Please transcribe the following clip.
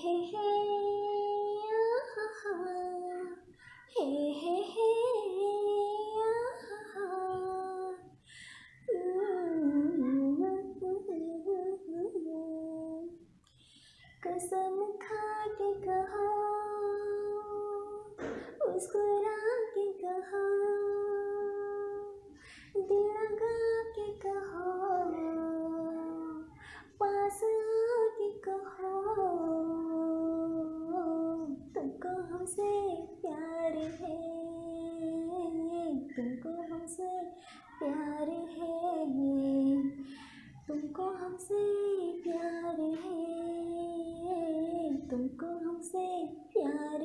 हे हे आहा, हे हे हे आहा। कसम खा के कहा मुस्कुरा हमसे प्यार है। तुमको हमसे प्यार है। तुमको हमसे प्यार है। तुमको हमसे प्यार